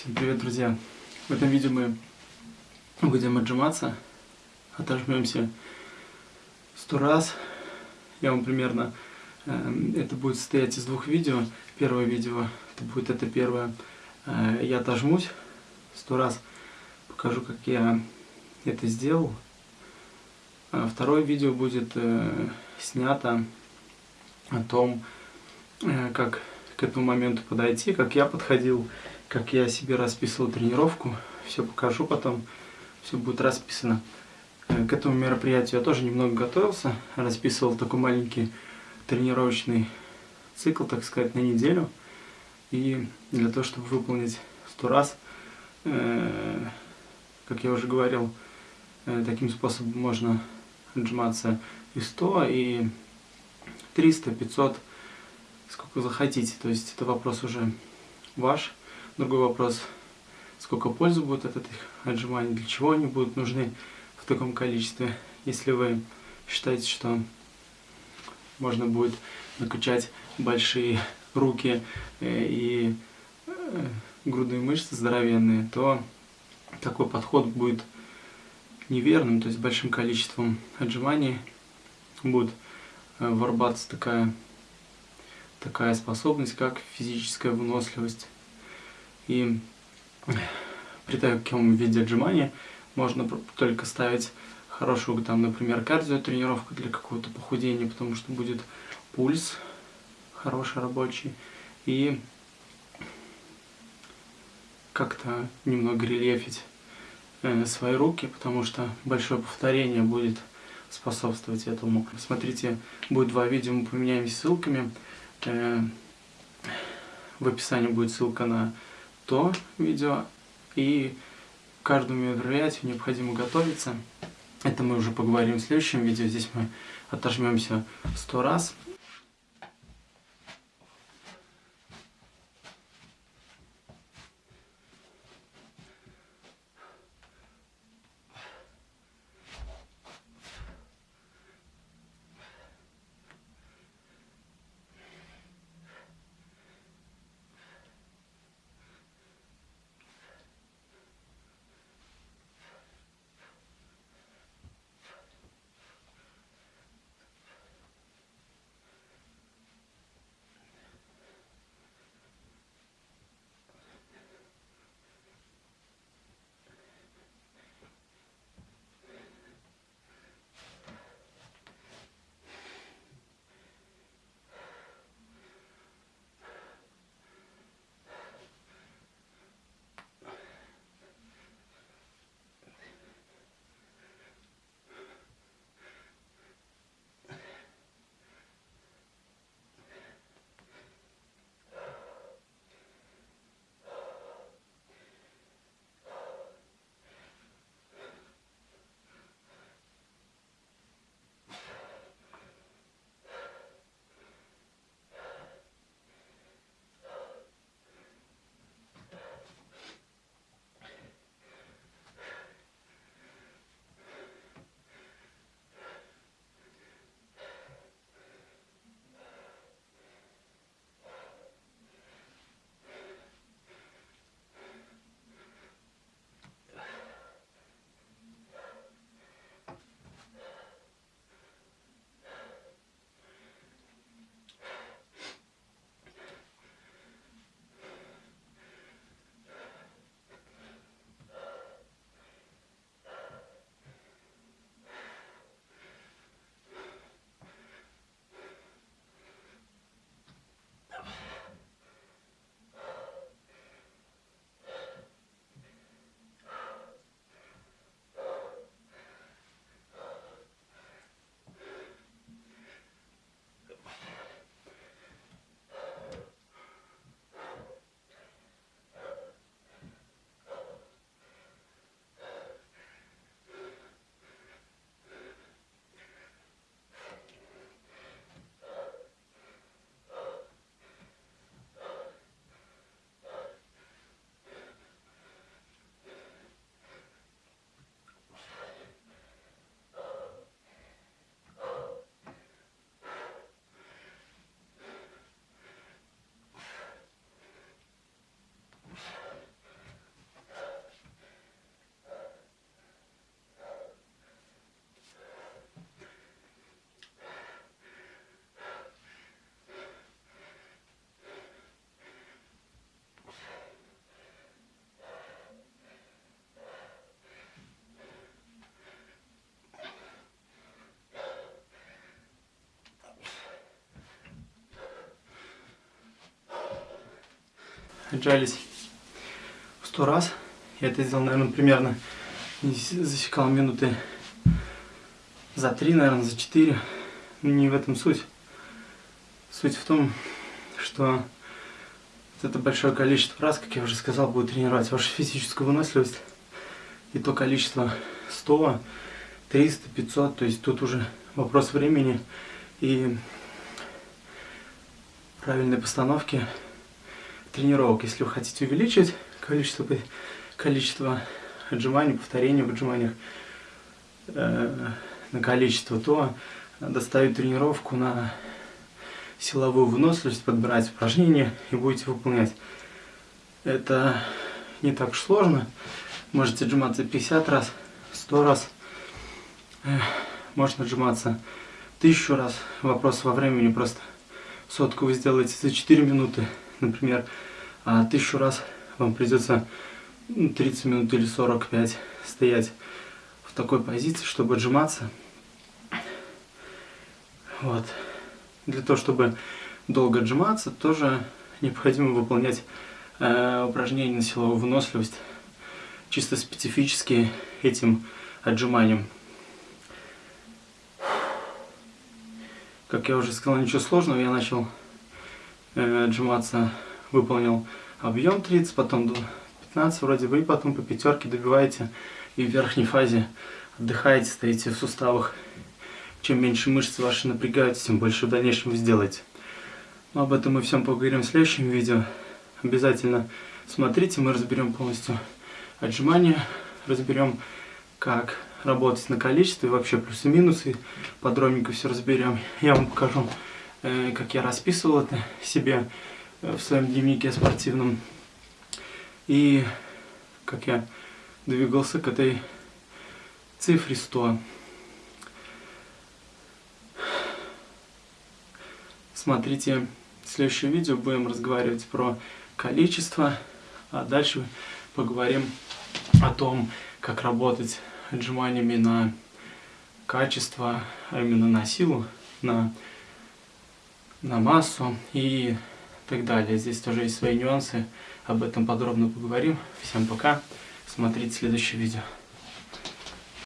Всем привет, друзья! В этом видео мы будем отжиматься, отожмемся сто раз. Я вам примерно, э, это будет состоять из двух видео. Первое видео, это будет это первое, э, я отожмусь сто раз, покажу, как я это сделал. А второе видео будет э, снято о том, как к этому моменту подойти, как я подходил, как я себе расписывал тренировку. Все покажу потом, все будет расписано. Э, к этому мероприятию я тоже немного готовился, расписывал такой маленький тренировочный цикл, так сказать, на неделю. И для того, чтобы выполнить сто раз, э, как я уже говорил, э, таким способом можно отжиматься и 100, и 300, 500, сколько захотите. То есть это вопрос уже ваш. Другой вопрос, сколько пользы будет от этих отжиманий, для чего они будут нужны в таком количестве. Если вы считаете, что можно будет накачать большие руки э, и э, грудные мышцы здоровенные, то такой подход будет неверным, то есть большим количеством отжиманий будет э, вырабатываться такая, такая способность, как физическая выносливость. И при таком виде отжимания можно только ставить хорошую, там, например, кардиотренировку для какого-то похудения, потому что будет пульс хороший рабочий и как-то немного рельефить э, свои руки, потому что большое повторение будет способствовать этому. Смотрите, будет два видео, мы поменяемся ссылками. Э, в описании будет ссылка на то видео, и к каждому мероприятию необходимо готовиться. Это мы уже поговорим в следующем видео. Здесь мы отожмемся сто раз. Отжались в 100 раз. Я это сделал, наверное, примерно засекал минуты за 3, наверное, за 4. Но не в этом суть. Суть в том, что это большое количество раз, как я уже сказал, будет тренировать вашу физическую выносливость. И то количество 100, 300, 500, то есть тут уже вопрос времени и правильной постановки тренировок. Если вы хотите увеличить количество, количество отжиманий, повторений в отжиманиях э, на количество, то доставить тренировку на силовую выносливость, подбирать упражнения и будете выполнять. Это не так уж сложно. Можете отжиматься 50 раз, 100 раз. Можно отжиматься тысячу раз. Вопрос во времени просто. Сотку вы сделаете за 4 минуты, например, а тысячу раз вам придется 30 минут или 45 стоять в такой позиции, чтобы отжиматься. Вот. Для того, чтобы долго отжиматься, тоже необходимо выполнять э, упражнения на силовую выносливость, чисто специфические этим отжиманием. Как я уже сказал, ничего сложного, я начал э, отжиматься, выполнил объем 30, потом 15 вроде бы, и потом по пятерке добиваете, и в верхней фазе отдыхаете, стоите в суставах чем меньше мышцы ваши напрягаются, тем больше в дальнейшем вы сделаете. Но об этом мы всем поговорим в следующем видео. Обязательно смотрите, мы разберем полностью отжимания, разберем, как работать на количестве, вообще плюсы-минусы, подробненько все разберем. Я вам покажу, э, как я расписывал это себе в своем дневнике спортивном. И как я двигался к этой цифре 100. Смотрите следующее видео, будем разговаривать про количество, а дальше поговорим о том, как работать отжиманиями на качество, а именно на силу, на, на массу и так далее. Здесь тоже есть свои нюансы, об этом подробно поговорим. Всем пока, смотрите следующее видео.